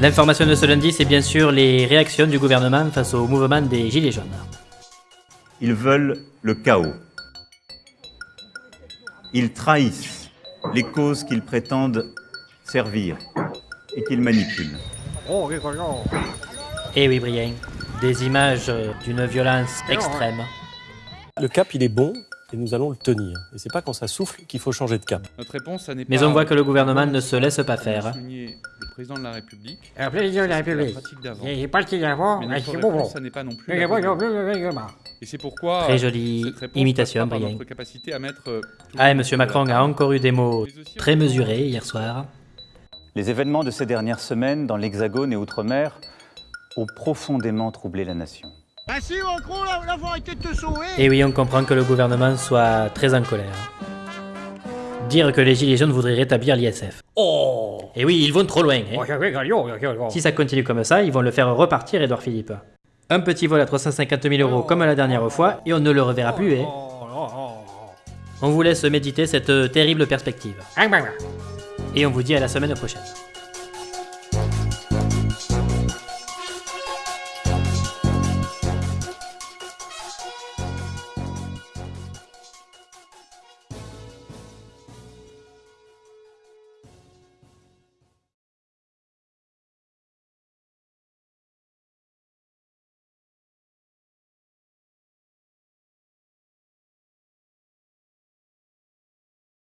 L'information de ce lundi, c'est bien sûr les réactions du gouvernement face au mouvement des Gilets jaunes. Ils veulent le chaos. Ils trahissent les causes qu'ils prétendent servir et qu'ils manipulent. Eh oui, Brian, des images d'une violence extrême. Le cap, il est bon et nous allons le tenir. Et c'est pas quand ça souffle qu'il faut changer de cap. Notre réponse, ça n'est Mais pas- on voit que le gouvernement ne se laisse pas faire. Président de la République. Le président de la République. La pratique d'avant. Il est parti d'avant, Mais c'est bon. ça n'est pas non plus. Et c'est pourquoi. Très jolie imitation, Brian. notre capacité à mettre, euh, Ah, et Monsieur Macron a encore eu des mots très mesurés hier soir. Les événements de ces dernières semaines dans l'Hexagone et Outre-mer ont profondément troublé la nation. Ah sauver Et oui, on comprend que le gouvernement soit très en colère. Dire que les Gilets jaunes voudraient rétablir l'ISF. Oh Et oui, ils vont trop loin. hein. Oh. Si ça continue comme ça, ils vont le faire repartir, Edouard Philippe. Un petit vol à 350 000 euros comme la dernière fois, et on ne le reverra plus. hein. Oh, oh, oh, On vous laisse méditer cette terrible perspective. oh. Et on vous dit à la semaine prochaine.